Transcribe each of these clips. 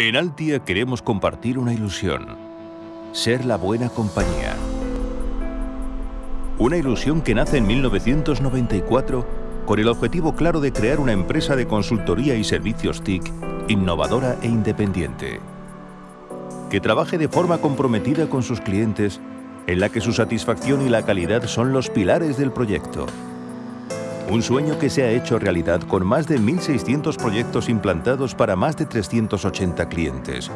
En Altia queremos compartir una ilusión. Ser la buena compañía. Una ilusión que nace en 1994 con el objetivo claro de crear una empresa de consultoría y servicios TIC innovadora e independiente. Que trabaje de forma comprometida con sus clientes, en la que su satisfacción y la calidad son los pilares del proyecto un sueño que se ha hecho realidad con más de 1.600 proyectos implantados para más de 380 clientes.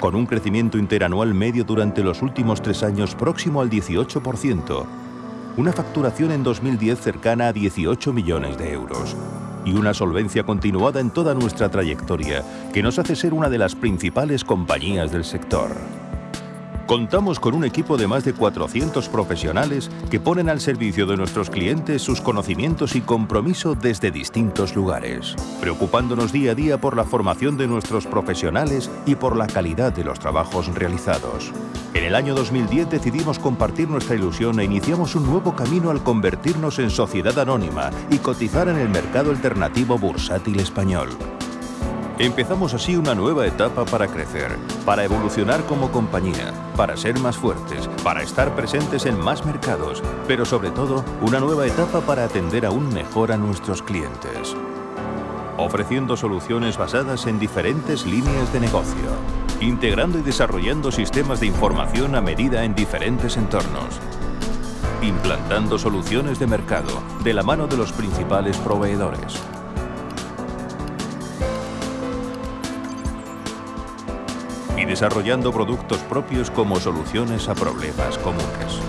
Con un crecimiento interanual medio durante los últimos tres años próximo al 18%, una facturación en 2010 cercana a 18 millones de euros y una solvencia continuada en toda nuestra trayectoria que nos hace ser una de las principales compañías del sector. Contamos con un equipo de más de 400 profesionales que ponen al servicio de nuestros clientes sus conocimientos y compromiso desde distintos lugares, preocupándonos día a día por la formación de nuestros profesionales y por la calidad de los trabajos realizados. En el año 2010 decidimos compartir nuestra ilusión e iniciamos un nuevo camino al convertirnos en sociedad anónima y cotizar en el mercado alternativo bursátil español. Empezamos así una nueva etapa para crecer, para evolucionar como compañía, para ser más fuertes, para estar presentes en más mercados, pero sobre todo una nueva etapa para atender aún mejor a nuestros clientes. Ofreciendo soluciones basadas en diferentes líneas de negocio, integrando y desarrollando sistemas de información a medida en diferentes entornos, implantando soluciones de mercado de la mano de los principales proveedores, y desarrollando productos propios como soluciones a problemas comunes.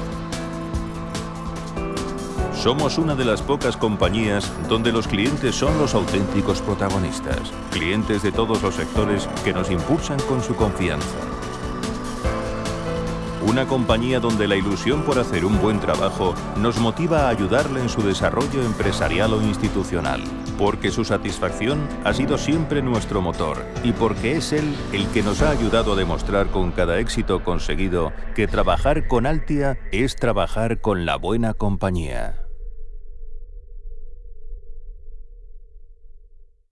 Somos una de las pocas compañías donde los clientes son los auténticos protagonistas, clientes de todos los sectores que nos impulsan con su confianza. Una compañía donde la ilusión por hacer un buen trabajo nos motiva a ayudarle en su desarrollo empresarial o institucional, porque su satisfacción ha sido siempre nuestro motor y porque es él el que nos ha ayudado a demostrar con cada éxito conseguido que trabajar con Altia es trabajar con la buena compañía.